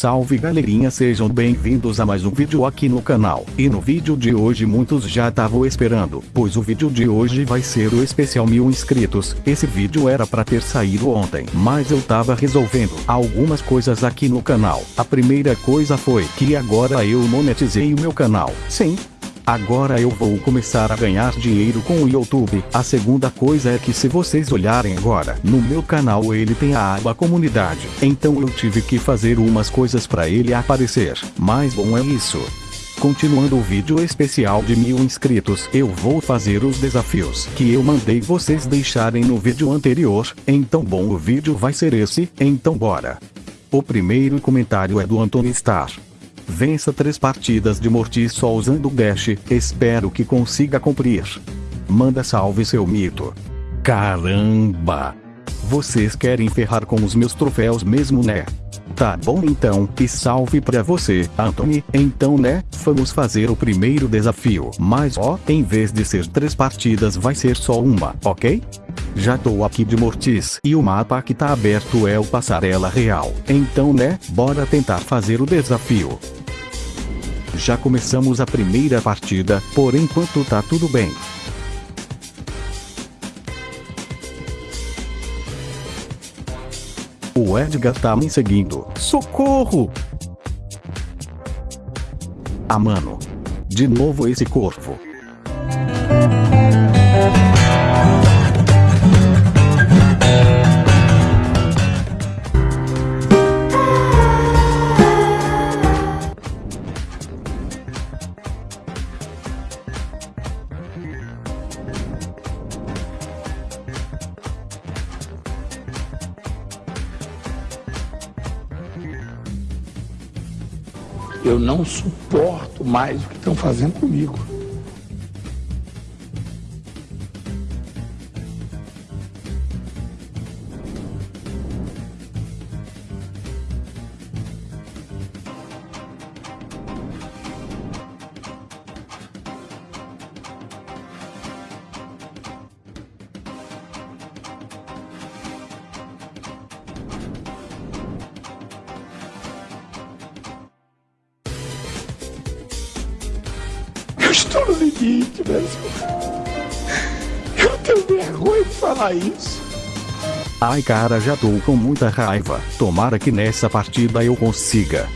Salve galerinha sejam bem-vindos a mais um vídeo aqui no canal. E no vídeo de hoje muitos já estavam esperando, pois o vídeo de hoje vai ser o especial mil inscritos. Esse vídeo era para ter saído ontem, mas eu tava resolvendo algumas coisas aqui no canal. A primeira coisa foi que agora eu monetizei o meu canal. Sim, Agora eu vou começar a ganhar dinheiro com o YouTube. A segunda coisa é que se vocês olharem agora, no meu canal ele tem a aba comunidade. Então eu tive que fazer umas coisas para ele aparecer. Mas bom é isso. Continuando o vídeo especial de mil inscritos, eu vou fazer os desafios que eu mandei vocês deixarem no vídeo anterior. Então bom o vídeo vai ser esse, então bora. O primeiro comentário é do Antônio Star. Vença três partidas de Mortis só usando o Dash, espero que consiga cumprir. Manda salve seu mito. Caramba! Vocês querem ferrar com os meus troféus mesmo né? Tá bom então, e salve pra você, Anthony. Então né, vamos fazer o primeiro desafio. Mas ó, em vez de ser três partidas vai ser só uma, ok? Já tô aqui de Mortis e o mapa que tá aberto é o Passarela Real. Então né, bora tentar fazer o desafio. Já começamos a primeira partida, por enquanto tá tudo bem. O Edgar tá me seguindo. Socorro! Ah mano. De novo esse corvo. Eu não suporto mais o que estão fazendo comigo. Eu estou no limite, Brasil. Eu tenho vergonha de falar isso. Ai cara já tô com muita raiva. Tomara que nessa partida eu consiga.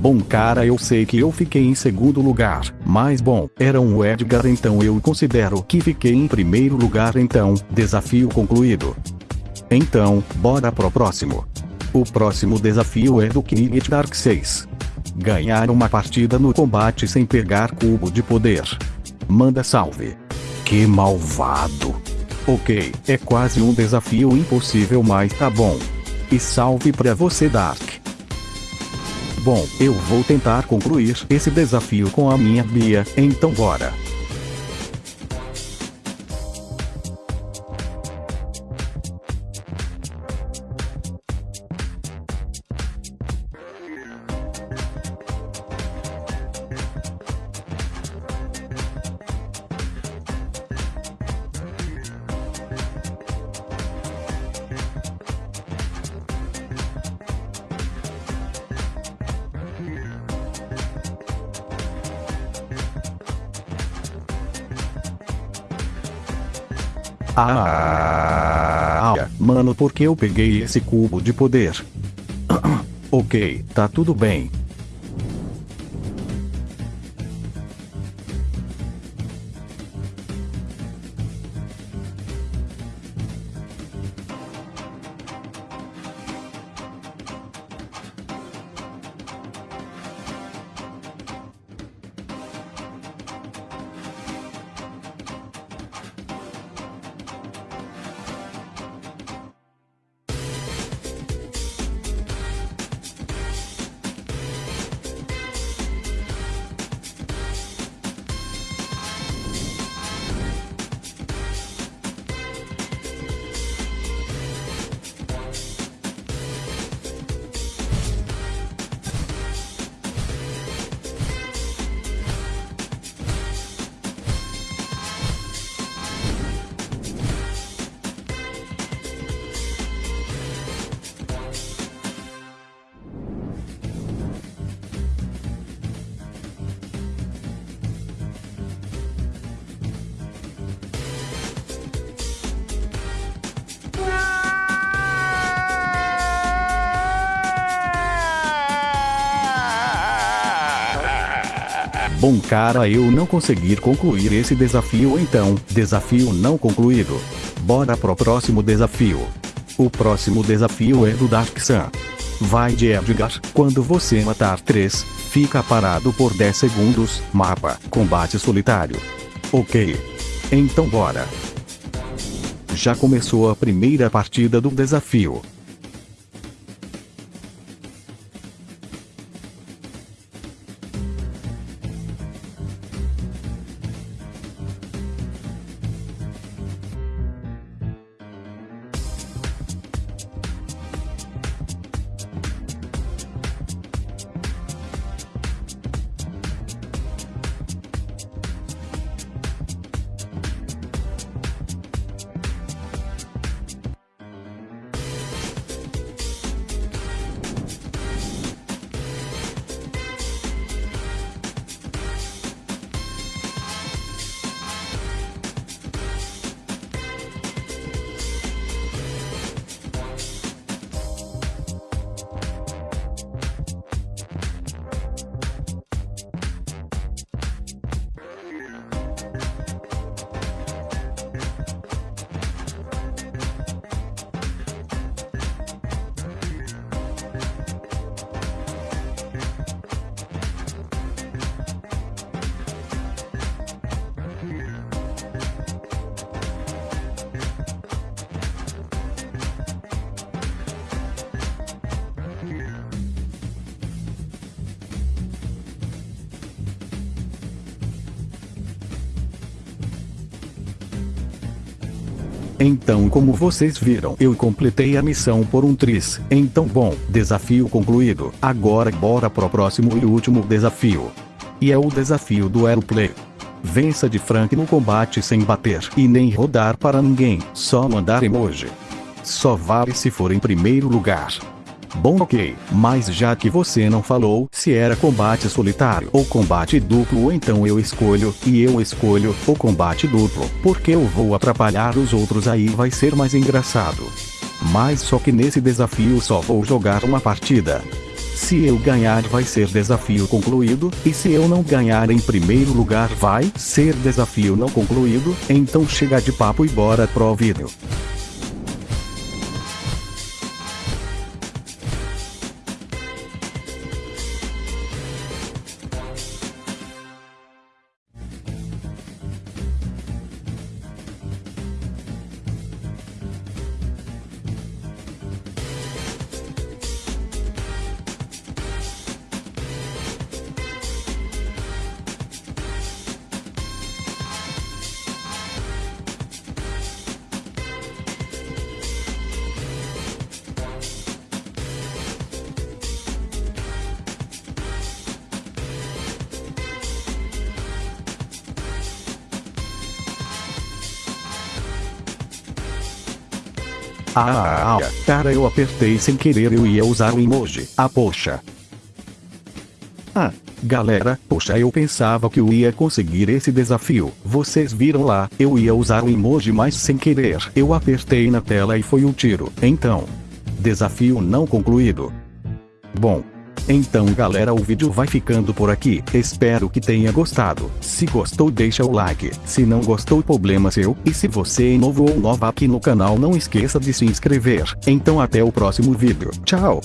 Bom cara eu sei que eu fiquei em segundo lugar, mas bom, era um Edgar então eu considero que fiquei em primeiro lugar então, desafio concluído. Então, bora pro próximo. O próximo desafio é do King Dark 6. Ganhar uma partida no combate sem pegar cubo de poder. Manda salve. Que malvado. Ok, é quase um desafio impossível mas tá bom. E salve pra você Dark. Bom, eu vou tentar concluir esse desafio com a minha Bia, então bora. Ah, ah, mano, por que eu peguei esse cubo de poder? ok, tá tudo bem. Bom cara eu não conseguir concluir esse desafio então, desafio não concluído. Bora pro próximo desafio. O próximo desafio é do Dark Sun. Vai de Edgar, quando você matar 3, fica parado por 10 segundos, mapa, combate solitário. Ok. Então bora. Já começou a primeira partida do desafio. Então como vocês viram eu completei a missão por um tris, então bom, desafio concluído, agora bora pro próximo e último desafio. E é o desafio do Aeroplay. Vença de Frank no combate sem bater e nem rodar para ninguém, só mandar emoji. Só vale se for em primeiro lugar. Bom ok, mas já que você não falou se era combate solitário ou combate duplo então eu escolho, e eu escolho, o combate duplo, porque eu vou atrapalhar os outros aí vai ser mais engraçado. Mas só que nesse desafio só vou jogar uma partida. Se eu ganhar vai ser desafio concluído, e se eu não ganhar em primeiro lugar vai ser desafio não concluído, então chega de papo e bora pro vídeo. Ah, ah, cara eu apertei sem querer eu ia usar o emoji. Ah poxa. Ah, Galera, poxa eu pensava que eu ia conseguir esse desafio. Vocês viram lá, eu ia usar o emoji mas sem querer. Eu apertei na tela e foi um tiro. Então, desafio não concluído. Bom, então galera o vídeo vai ficando por aqui, espero que tenha gostado, se gostou deixa o like, se não gostou problema seu, e se você é novo ou nova aqui no canal não esqueça de se inscrever, então até o próximo vídeo, tchau!